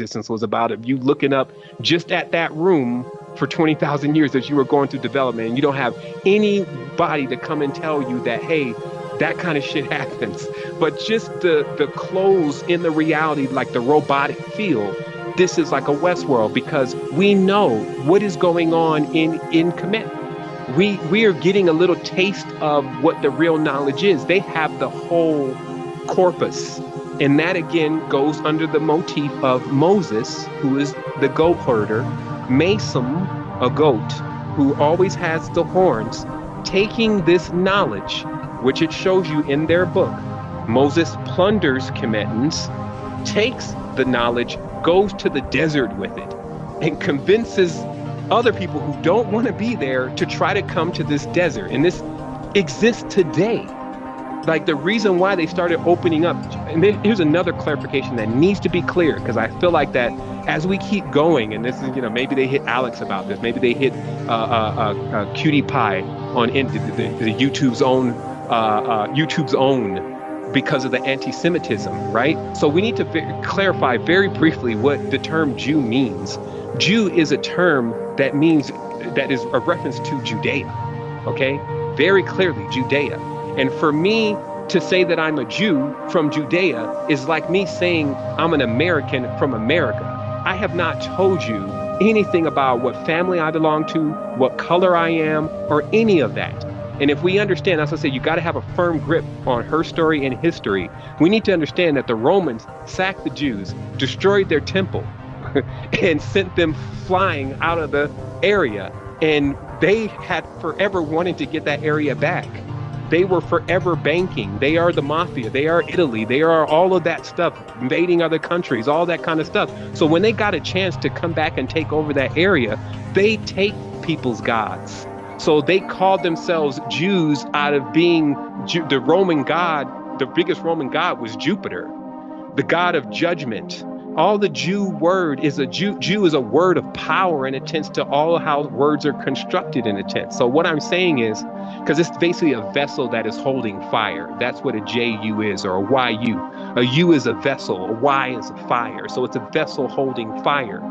existence was about of you looking up just at that room for 20,000 years as you were going through development and you don't have anybody to come and tell you that hey that kind of shit happens but just the the clothes in the reality like the robotic feel this is like a Westworld because we know what is going on in in Kemet. We we are getting a little taste of what the real knowledge is. They have the whole corpus. And that again goes under the motif of Moses, who is the goat herder, Mesem, a goat, who always has the horns, taking this knowledge, which it shows you in their book. Moses plunders Kemetans, takes the knowledge, goes to the desert with it, and convinces other people who don't want to be there to try to come to this desert. And this exists today. Like the reason why they started opening up, and here's another clarification that needs to be clear because I feel like that as we keep going, and this is, you know, maybe they hit Alex about this, maybe they hit uh, uh, uh, uh Cutie Pie on in, the, the, the YouTube's own uh, uh, YouTube's own because of the anti-Semitism, right? So we need to clarify very briefly what the term Jew means. Jew is a term that means that is a reference to Judea, okay? Very clearly, Judea. And for me to say that I'm a Jew from Judea is like me saying I'm an American from America. I have not told you anything about what family I belong to, what color I am, or any of that. And if we understand, as I say, you got to have a firm grip on her story and history. We need to understand that the Romans sacked the Jews, destroyed their temple, and sent them flying out of the area. And they had forever wanted to get that area back. They were forever banking. They are the mafia. They are Italy. They are all of that stuff, invading other countries, all that kind of stuff. So when they got a chance to come back and take over that area, they take people's gods so they called themselves Jews out of being the Roman god. The biggest Roman god was Jupiter, the god of judgment. All the Jew word is a Jew. Jew is a word of power and it tends to all how words are constructed in a tense. So what I'm saying is, because it's basically a vessel that is holding fire. That's what a J-U is or a Y-U. A U is a vessel, a Y is a fire. So it's a vessel holding fire.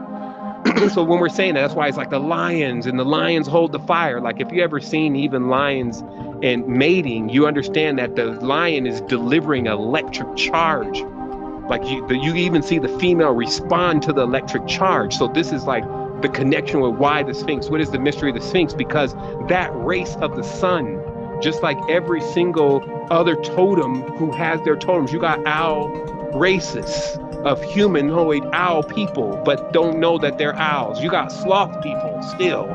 so when we're saying that, that's why it's like the lions and the lions hold the fire. Like if you ever seen even lions and mating, you understand that the lion is delivering electric charge. Like you, you even see the female respond to the electric charge. So this is like the connection with why the Sphinx. What is the mystery of the Sphinx? Because that race of the sun, just like every single other totem who has their totems, you got owl races of humanoid owl people, but don't know that they're owls. You got sloth people still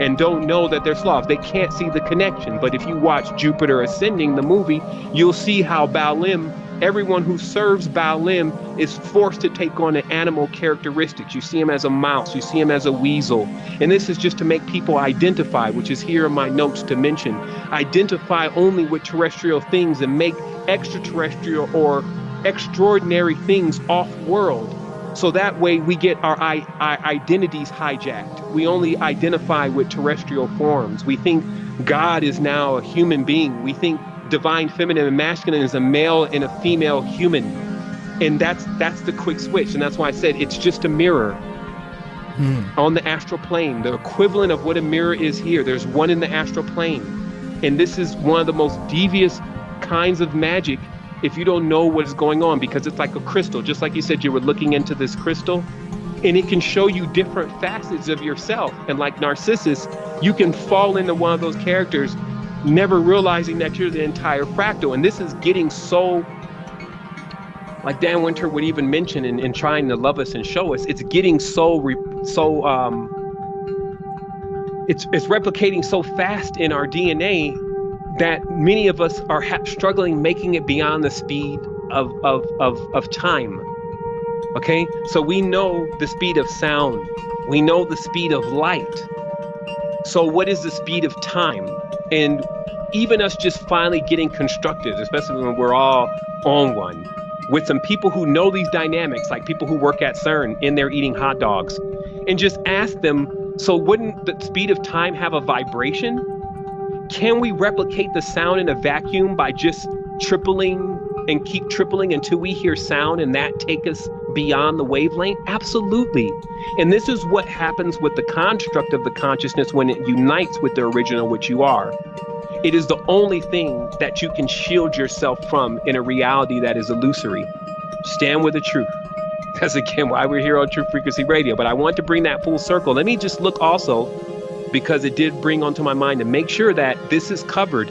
and don't know that they're sloths. They can't see the connection. But if you watch Jupiter Ascending, the movie, you'll see how Balem, everyone who serves Balem is forced to take on an animal characteristics. You see him as a mouse, you see him as a weasel. And this is just to make people identify, which is here in my notes to mention, identify only with terrestrial things and make extraterrestrial or extraordinary things off world. So that way we get our, our identities hijacked. We only identify with terrestrial forms. We think God is now a human being. We think divine feminine and masculine is a male and a female human. And that's that's the quick switch. And that's why I said it's just a mirror hmm. on the astral plane. The equivalent of what a mirror is here. There's one in the astral plane. And this is one of the most devious kinds of magic if you don't know what's going on because it's like a crystal just like you said you were looking into this crystal and it can show you different facets of yourself and like narcissus you can fall into one of those characters never realizing that you're the entire fractal and this is getting so like dan winter would even mention in, in trying to love us and show us it's getting so so um it's it's replicating so fast in our dna that many of us are struggling making it beyond the speed of, of, of, of time. Okay, so we know the speed of sound, we know the speed of light. So, what is the speed of time? And even us just finally getting constructed, especially when we're all on one, with some people who know these dynamics, like people who work at CERN and they're eating hot dogs, and just ask them so, wouldn't the speed of time have a vibration? Can we replicate the sound in a vacuum by just tripling and keep tripling until we hear sound and that take us beyond the wavelength? Absolutely. And this is what happens with the construct of the consciousness when it unites with the original, which you are. It is the only thing that you can shield yourself from in a reality that is illusory. Stand with the truth. That's again why we're here on True Frequency Radio. But I want to bring that full circle. Let me just look also, because it did bring onto my mind to make sure that this is covered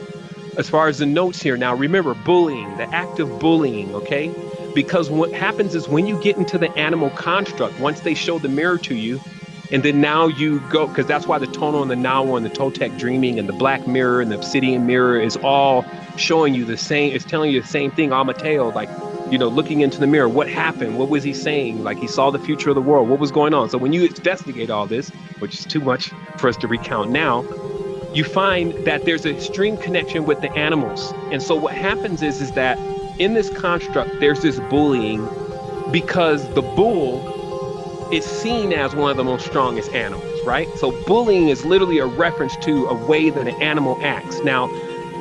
as far as the notes here. Now, remember bullying, the act of bullying, okay? Because what happens is when you get into the animal construct, once they show the mirror to you, and then now you go, because that's why the tonal and the nagual and the Toltec dreaming and the black mirror and the obsidian mirror is all showing you the same, it's telling you the same thing, Amateo, like, you know, looking into the mirror, what happened? What was he saying? Like he saw the future of the world. What was going on? So when you investigate all this, which is too much for us to recount now, you find that there's a extreme connection with the animals. And so what happens is, is that in this construct, there's this bullying because the bull is seen as one of the most strongest animals, right? So bullying is literally a reference to a way that an animal acts. Now,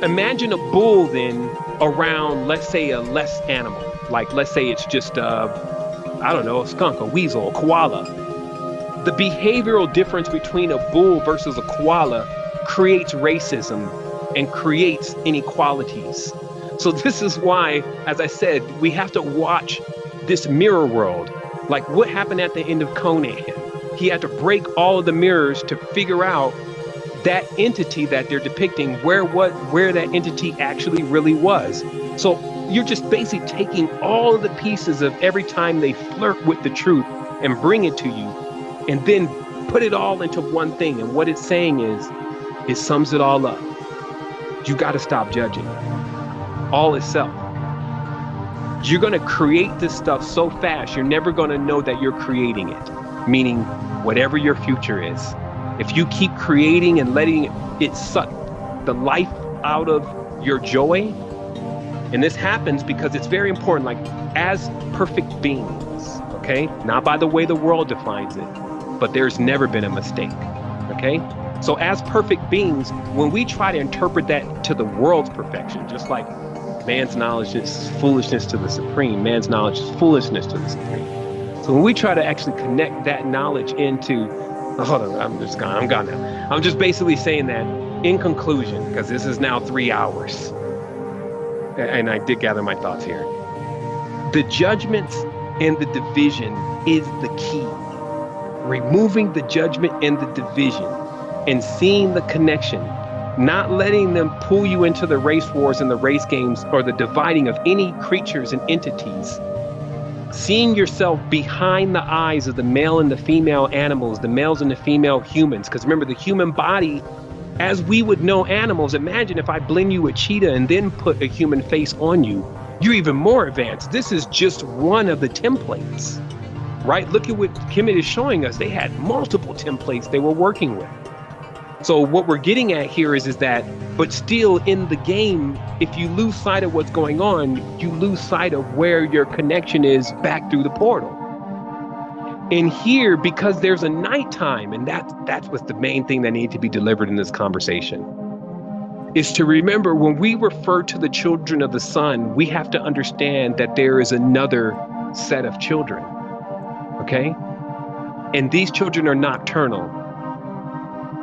imagine a bull then around, let's say, a less animal. Like, let's say it's just, a, I don't know, a skunk, a weasel, a koala. The behavioral difference between a bull versus a koala creates racism and creates inequalities. So this is why, as I said, we have to watch this mirror world like what happened at the end of Conan? He had to break all of the mirrors to figure out that entity that they're depicting, where what where that entity actually really was. So you're just basically taking all of the pieces of every time they flirt with the truth and bring it to you, and then put it all into one thing. And what it's saying is, it sums it all up. You got to stop judging. All itself you're going to create this stuff so fast, you're never going to know that you're creating it. Meaning, whatever your future is, if you keep creating and letting it suck the life out of your joy, and this happens because it's very important, like as perfect beings, okay? Not by the way the world defines it, but there's never been a mistake, okay? So, as perfect beings, when we try to interpret that to the world's perfection, just like man's knowledge is foolishness to the supreme. Man's knowledge is foolishness to the supreme. So when we try to actually connect that knowledge into, oh, hold on, I'm just gone. I'm gone now. I'm just basically saying that in conclusion, because this is now three hours, and I did gather my thoughts here. The judgments and the division is the key. Removing the judgment and the division and seeing the connection not letting them pull you into the race wars and the race games or the dividing of any creatures and entities. Seeing yourself behind the eyes of the male and the female animals, the males and the female humans. Because remember, the human body, as we would know animals, imagine if I blend you a cheetah and then put a human face on you, you're even more advanced. This is just one of the templates, right? Look at what Kemet is showing us. They had multiple templates they were working with. So what we're getting at here is is that, but still in the game, if you lose sight of what's going on, you lose sight of where your connection is back through the portal. And here, because there's a nighttime, and that that's what's the main thing that needs to be delivered in this conversation, is to remember when we refer to the children of the sun, we have to understand that there is another set of children. Okay? And these children are nocturnal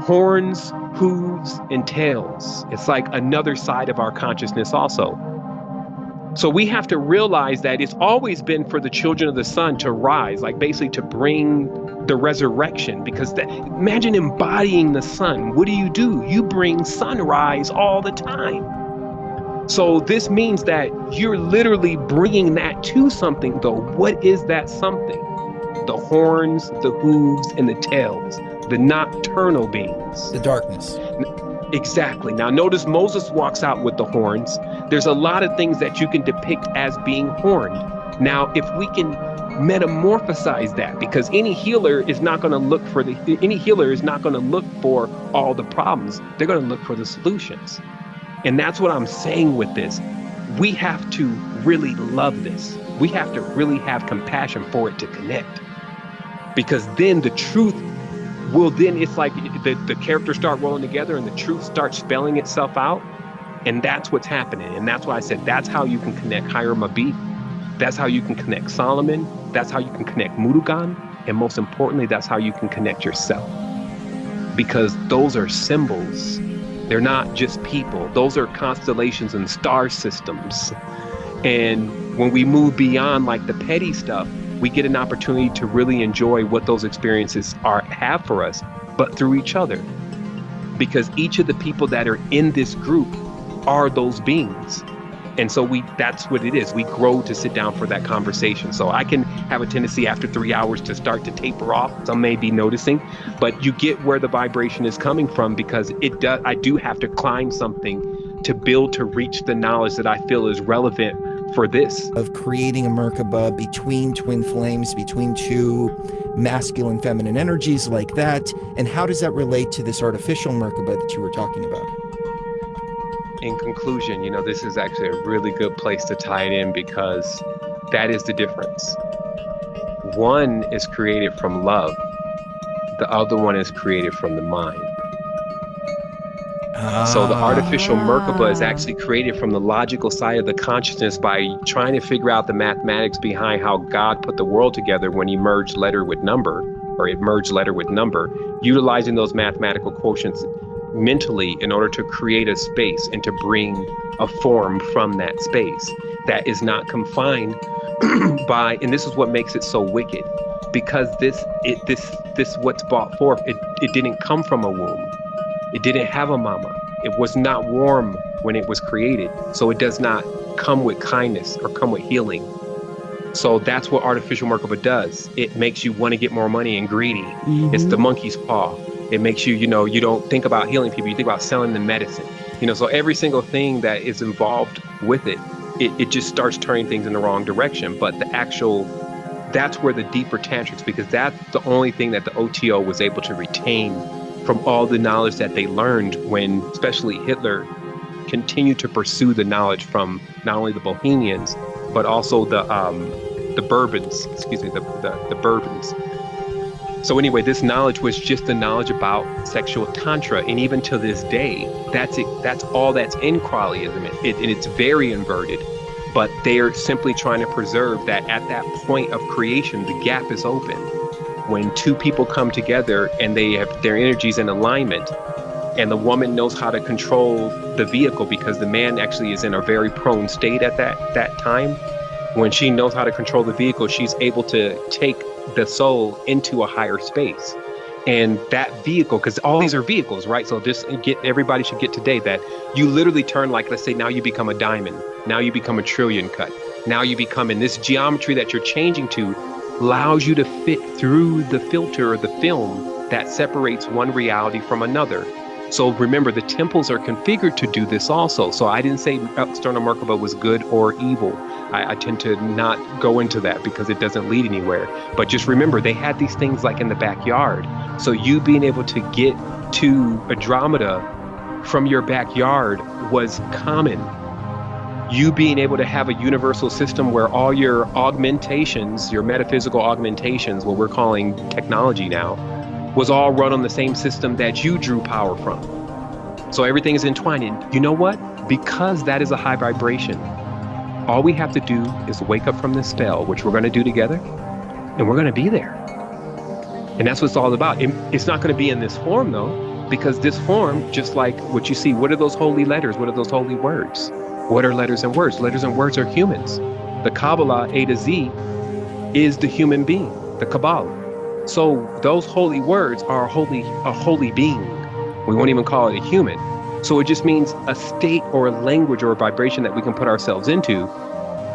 horns, hooves, and tails. It's like another side of our consciousness, also. So we have to realize that it's always been for the children of the sun to rise, like basically to bring the resurrection. Because imagine embodying the sun. What do you do? You bring sunrise all the time. So this means that you're literally bringing that to something, though. What is that something? The horns, the hooves, and the tails the nocturnal beings. The darkness. Exactly. Now, notice Moses walks out with the horns. There's a lot of things that you can depict as being horned. Now, if we can metamorphosize that, because any healer is not going to look for the any healer is not going to look for all the problems. They're going to look for the solutions. And that's what I'm saying with this. We have to really love this. We have to really have compassion for it to connect. Because then the truth will then it's like the, the characters start rolling together and the truth starts spelling itself out and that's what's happening and that's why i said that's how you can connect mabit That's how you can connect Solomon. That's how you can connect Murugan. And most importantly, that's how you can connect yourself. Because those are symbols. They're not just people. Those are constellations and star systems. And when we move beyond like the petty stuff, we get an opportunity to really enjoy what those experiences are have for us, but through each other. Because each of the people that are in this group are those beings. And so we that's what it is. We grow to sit down for that conversation. So I can have a tendency after three hours to start to taper off. Some may be noticing, but you get where the vibration is coming from because it does I do have to climb something to build to reach the knowledge that I feel is relevant for this. Of creating a Merkaba between twin flames, between two masculine, feminine energies like that. And how does that relate to this artificial Merkaba that you were talking about? In conclusion, you know, this is actually a really good place to tie it in because that is the difference. One is created from love, the other one is created from the mind. So the ah. artificial Merkaba is actually created from the logical side of the consciousness by trying to figure out the mathematics behind how God put the world together when he merged letter with number, or it merged letter with number, utilizing those mathematical quotients mentally in order to create a space and to bring a form from that space that is not confined by and this is what makes it so wicked because this it this this what's brought forth it, it didn't come from a womb it didn't have a mama. It was not warm when it was created. So it does not come with kindness or come with healing. So that's what artificial Merkaba does. It makes you want to get more money and greedy. Mm-hmm. It's the monkey's paw. It makes you, you know, you don't think about healing people. You think about selling the medicine. You know, so every single thing that is involved with it, it, it just starts turning things in the wrong direction. But the actual, that's where the deeper tantrics, because that's the only thing that the OTO was able to retain from all the knowledge that they learned when, especially Hitler, continued to pursue the knowledge from not only the Bohemians, but also the um, the Bourbons, excuse me, the, the, the Bourbons. So anyway, this knowledge was just the knowledge about sexual tantra, and even to this day, that's it. That's all that's in Crowleyism, it, and it's very inverted. But they're simply trying to preserve that at that point of creation, the gap is open when two people come together and they have their energies in alignment and the woman knows how to control the vehicle because the man actually is in a very prone state at that that time when she knows how to control the vehicle she's able to take the soul into a higher space. And that vehicle because all these are vehicles right? So just get everybody should get today that you literally turn like let's say now you become a diamond now you become a trillion cut now you become in this geometry that you're changing to allows you to fit through the filter or the film that separates one reality from another. So remember, the temples are configured to do this also. So I didn't say external Merkaba was good or evil. I, I, tend to not go into that because it doesn't lead anywhere. But just remember, they had these things like in the backyard. So you being able to get to Andromeda from your backyard was common you being able to have a universal system where all your augmentations, your metaphysical augmentations, what we're calling technology now, was all run on the same system that you drew power from. So everything is entwined. And you know what? Because that is a high vibration, all we have to do is wake up from this spell, which we're going to do together, and we're going to be there. And that's what it's all about. It's not going to be in this form, though, because this form, just like what you see, what are those holy letters? What are those holy words? What are letters and words? Letters and words are humans. The Kabbalah, A to Z, is the human being, the Kabbalah. So those holy words are a holy, a holy being. We won't even call it a human. So it just means a state or a language or a vibration that we can put ourselves into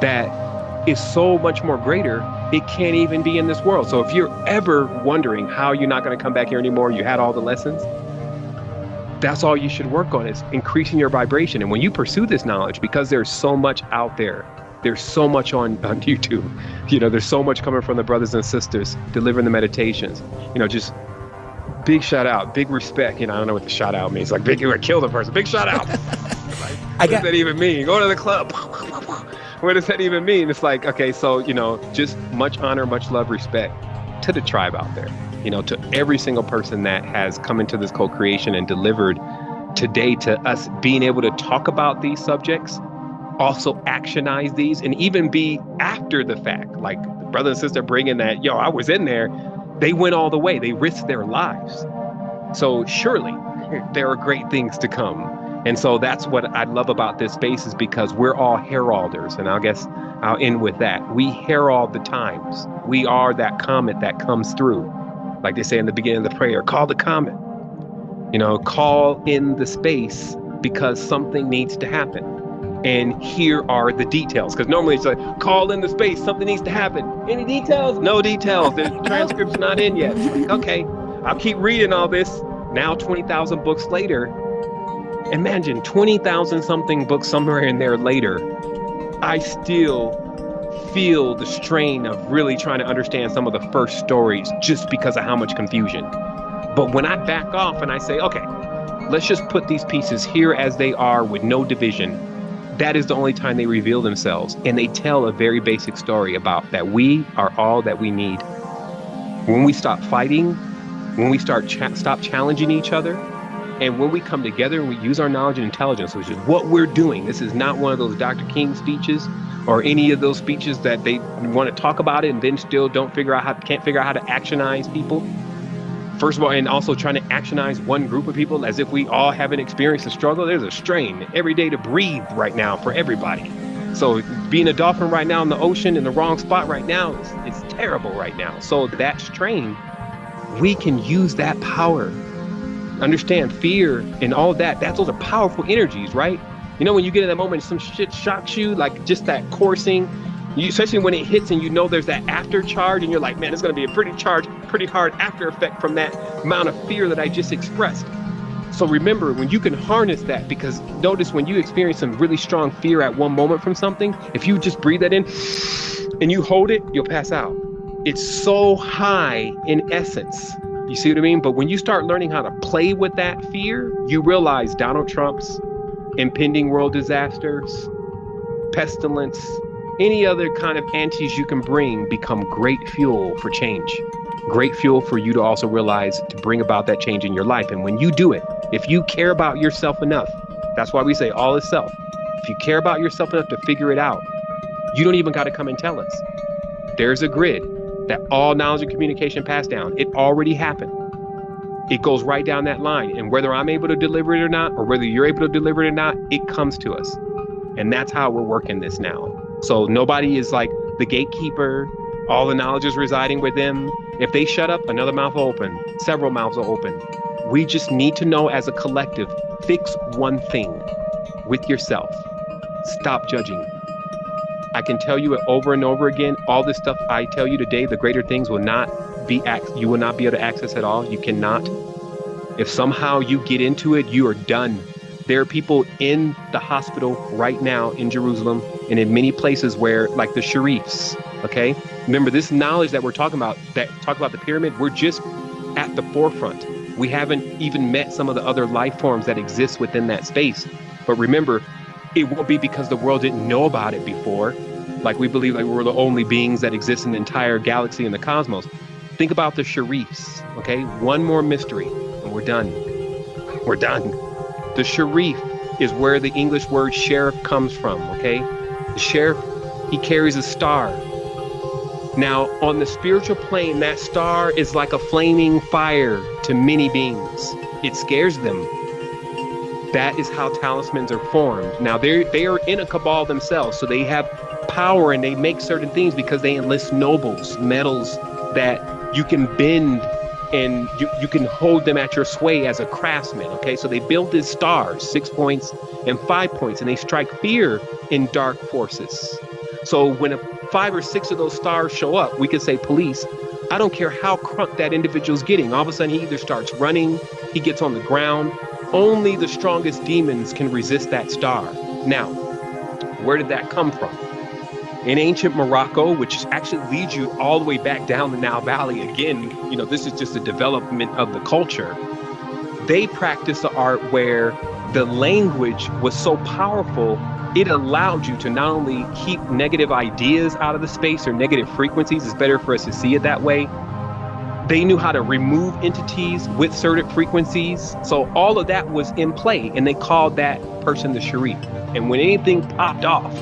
that is so much more greater, it can't even be in this world. So if you're ever wondering how you're not going to come back here anymore, you had all the lessons, that's all you should work on is increasing your vibration. And when you pursue this knowledge, because there's so much out there, there's so much on, on YouTube, you know, there's so much coming from the brothers and sisters delivering the meditations, you know, just big shout out, big respect. You know, I don't know what the shout out means. Like big, you would kill the person. Big shout out. like, what got- does that even mean? Go to the club. what does that even mean? It's like, okay, so, you know, just much honor, much love, respect to the tribe out there you know, to every single person that has come into this co-creation and delivered today to us being able to talk about these subjects also actionize these and even be after the fact. Like brother and sister bringing that, yo, I was in there. They went all the way. They risked their lives. So surely there are great things to come. And so that's what I love about this space is because we're all heralders. And I guess I'll end with that. We herald the times. We are that comet that comes through. Like they say in the beginning of the prayer, call the comet. You know, call in the space because something needs to happen. And here are the details. Because normally it's like, call in the space, something needs to happen. Any details? No details. The transcript's not in yet. okay, I'll keep reading all this. Now, 20,000 books later, imagine 20,000 something books somewhere in there later. I still feel the strain of really trying to understand some of the first stories just because of how much confusion. But when I back off and I say, okay, let's just put these pieces here as they are with no division, that is the only time they reveal themselves. And they tell a very basic story about that we are all that we need. When we stop fighting, when we start stop challenging each other, and when we come together and we use our knowledge and intelligence, which is what we're doing, this is not one of those Dr. King speeches or any of those speeches that they want to talk about it and then still don't figure out how can't figure out how to actionize people. First of all, and also trying to actionize one group of people as if we all haven't experienced a struggle. There's a strain every day to breathe right now for everybody. So being a dolphin right now in the ocean in the wrong spot right now is, is terrible right now. So that strain, we can use that power understand fear and all that That those are powerful energies right? You know when you get in that moment some shit shocks you like just that coursing you, especially when it hits and you know there's that after charge and you're like man it's going to be a pretty charge pretty hard after effect from that amount of fear that i just expressed. So remember when you can harness that because notice when you experience some really strong fear at one moment from something if you just breathe that in and you hold it you'll pass out. It's so high in essence you see what I mean? But when you start learning how to play with that fear, you realize Donald Trump's impending world disasters, pestilence, any other kind of antis you can bring become great fuel for change. Great fuel for you to also realize to bring about that change in your life. And when you do it, if you care about yourself enough, that's why we say all is self. If you care about yourself enough to figure it out, you don't even got to come and tell us. There's a grid that all knowledge and communication passed down. It already happened. It goes right down that line. And whether I'm able to deliver it or not, or whether you're able to deliver it or not, it comes to us. And that's how we're working this now. So nobody is like the gatekeeper, all the knowledge is residing with them. If they shut up, another mouth will open, several mouths will open. We just need to know as a collective fix one thing with yourself. Stop judging. I can tell you it over and over again. All this stuff I tell you today, the greater things will not be you will not be able to access at all. You cannot. If somehow you get into it, you are done. There are people in the hospital right now in Jerusalem and in many places where, like the Sharifs, okay? Remember, this knowledge that we're talking about, that talk about the pyramid, we're just at the forefront. We haven't even met some of the other life forms that exist within that space. But remember, it won't be because the world didn't know about it before. Like we believe like we're the only beings that exist in the entire galaxy and the cosmos. Think about the Sharifs, okay? One more mystery and we're done. We're done. The Sharif is where the English word sheriff comes from, okay? The sheriff, he carries a star. Now, on the spiritual plane, that star is like a flaming fire to many beings. It scares them that is how talismans are formed. Now they they are in a cabal themselves, so they have power and they make certain things because they enlist nobles, metals that you can bend and you, you can hold them at your sway as a craftsman. Okay, so they build these stars, six points and five points, and they strike fear in dark forces. So when a five or six of those stars show up, we can say police. I don't care how crunk that individual's getting. All of a sudden, he either starts running, he gets on the ground, only the strongest demons can resist that star. Now, where did that come from? In ancient Morocco, which actually leads you all the way back down the Nile Valley, again, you know, this is just a development of the culture. They practiced the art where the language was so powerful, it allowed you to not only keep negative ideas out of the space or negative frequencies, it's better for us to see it that way, They knew how to remove entities with certain frequencies. So all of that was in play, and they called that person the Sharif. And when anything popped off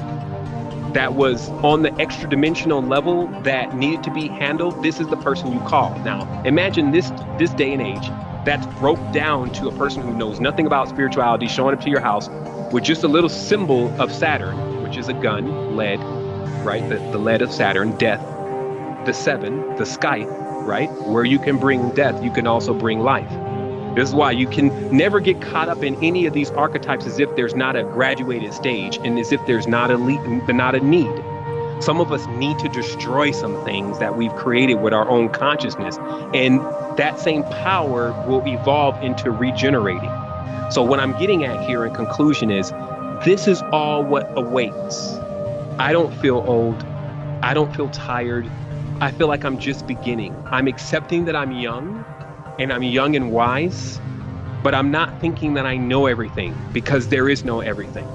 that was on the extra dimensional level that needed to be handled, this is the person you call. Now, imagine this this day and age that's broke down to a person who knows nothing about spirituality showing up to your house with just a little symbol of Saturn, which is a gun, lead, right? The, the lead of Saturn, death, the seven, the scythe, right? Where you can bring death, you can also bring life. This is why you can never get caught up in any of these archetypes as if there's not a graduated stage and as if there's not a le- not a need. Some of us need to destroy some things that we've created with our own consciousness, and that same power will evolve into regenerating. So what I'm getting at here in conclusion is this is all what awaits. I don't feel old. I don't feel tired. I feel like I'm just beginning. I'm accepting that I'm young and I'm young and wise, but I'm not thinking that I know everything because there is no everything.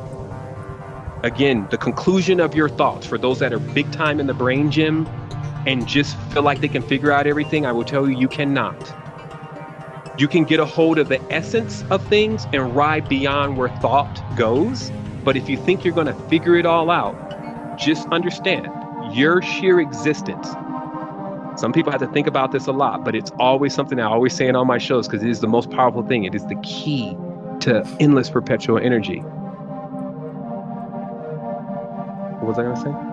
Again, the conclusion of your thoughts for those that are big time in the brain gym and just feel like they can figure out everything, I will tell you, you cannot. You can get a hold of the essence of things and ride beyond where thought goes. But if you think you're going to figure it all out, just understand your sheer existence some people have to think about this a lot, but it's always something I always say in all my shows because it is the most powerful thing. It is the key to endless perpetual energy. What was I going to say?